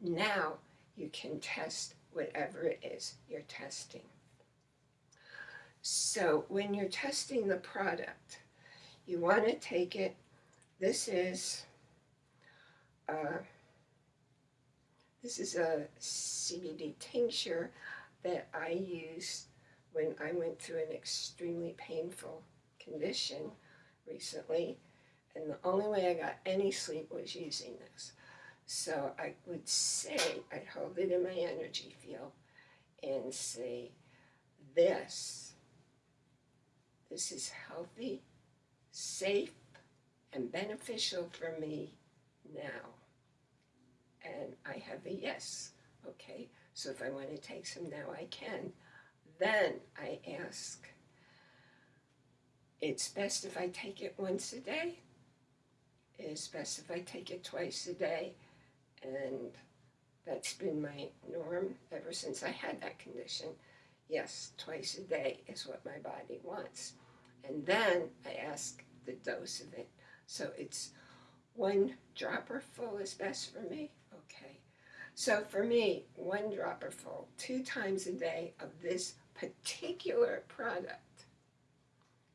Now you can test whatever it is you're testing. So when you're testing the product, you want to take it, this is, uh, this is a CBD tincture that I used when I went through an extremely painful condition recently. And the only way I got any sleep was using this. So I would say, I'd hold it in my energy field and say, this, this is healthy, safe, and beneficial for me now. And I have a yes, okay? So if I want to take some now, I can. Then I ask, it's best if I take it once a day. It's best if I take it twice a day. And that's been my norm ever since I had that condition. Yes, twice a day is what my body wants. And then I ask the dose of it. So it's one dropper full is best for me. Okay. So for me, one dropper full, two times a day of this particular product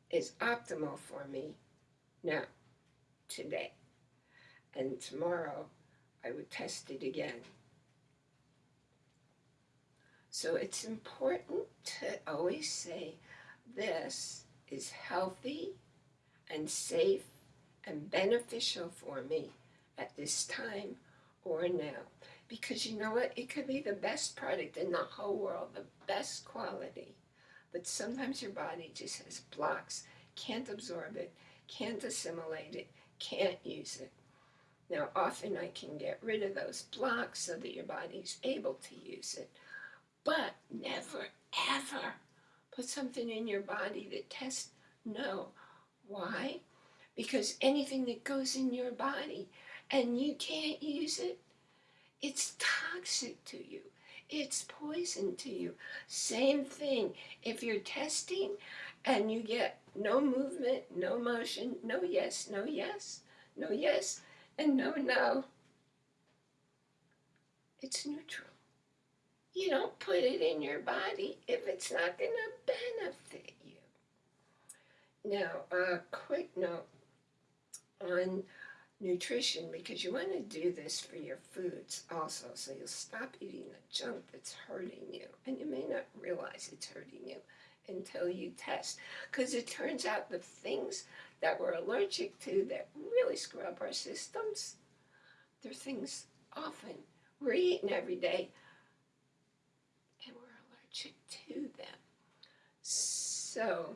is optimal for me now, today. And tomorrow, I would test it again. So it's important to always say this is healthy and safe and beneficial for me at this time or now. Because you know what? It could be the best product in the whole world, the best quality. But sometimes your body just has blocks, can't absorb it, can't assimilate it, can't use it. Now, often I can get rid of those blocks so that your body's able to use it. But never, ever put something in your body that tests no. Why? Because anything that goes in your body and you can't use it, it's toxic to you. It's poison to you. Same thing. If you're testing and you get no movement, no motion, no yes, no yes, no yes, and no no, it's neutral. You don't put it in your body if it's not going to benefit you. Now, a quick note on nutrition because you want to do this for your foods also so you'll stop eating the junk that's hurting you and you may not realize it's hurting you until you test because it turns out the things that we're allergic to that really screw up our systems they're things often we're eating every day and we're allergic to them so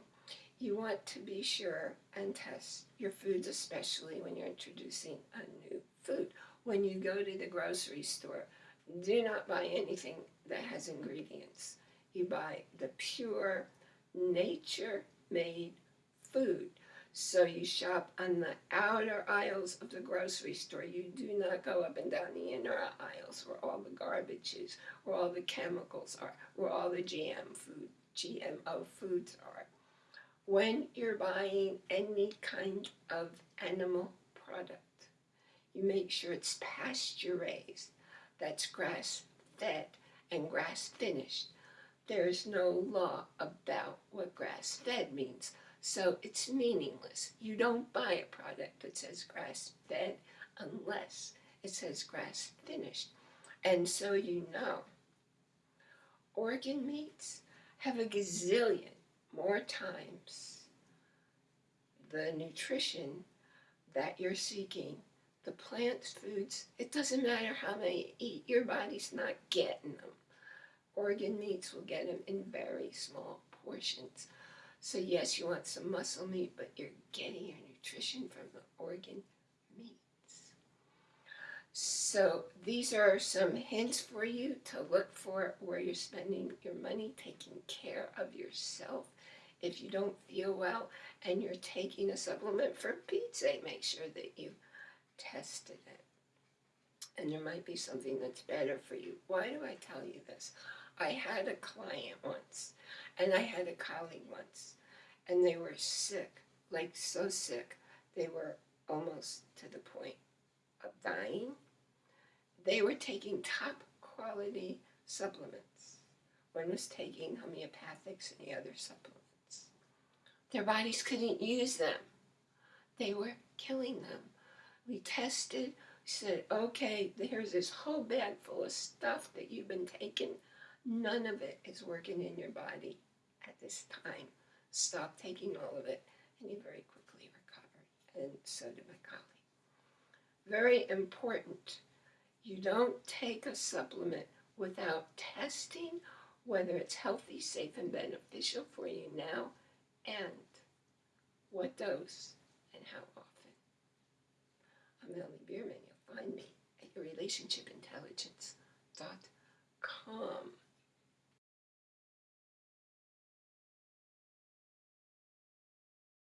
you want to be sure and test your foods, especially when you're introducing a new food. When you go to the grocery store, do not buy anything that has ingredients. You buy the pure, nature-made food. So you shop on the outer aisles of the grocery store. You do not go up and down the inner aisles where all the garbage is, where all the chemicals are, where all the GM food, GMO foods are when you're buying any kind of animal product, you make sure it's pasture raised, that's grass fed and grass finished. There's no law about what grass fed means, so it's meaningless. You don't buy a product that says grass fed unless it says grass finished. And so you know, organ meats have a gazillion more times the nutrition that you're seeking, the plant foods, it doesn't matter how many you eat, your body's not getting them. Organ meats will get them in very small portions. So yes, you want some muscle meat, but you're getting your nutrition from the organ meats. So these are some hints for you to look for where you're spending your money, taking care of yourself if you don't feel well and you're taking a supplement for Pete's make sure that you tested it. And there might be something that's better for you. Why do I tell you this? I had a client once, and I had a colleague once, and they were sick, like so sick, they were almost to the point of dying. they were taking top quality supplements. One was taking homeopathics and the other supplements. Their bodies couldn't use them. They were killing them. We tested, said, okay, here's this whole bag full of stuff that you've been taking. None of it is working in your body at this time. Stop taking all of it. And you very quickly recover. And so did my colleague. Very important. You don't take a supplement without testing whether it's healthy, safe, and beneficial for you now and what dose and how often. I'm Melanie Bierman. You'll find me at yourrelationshipintelligence.com.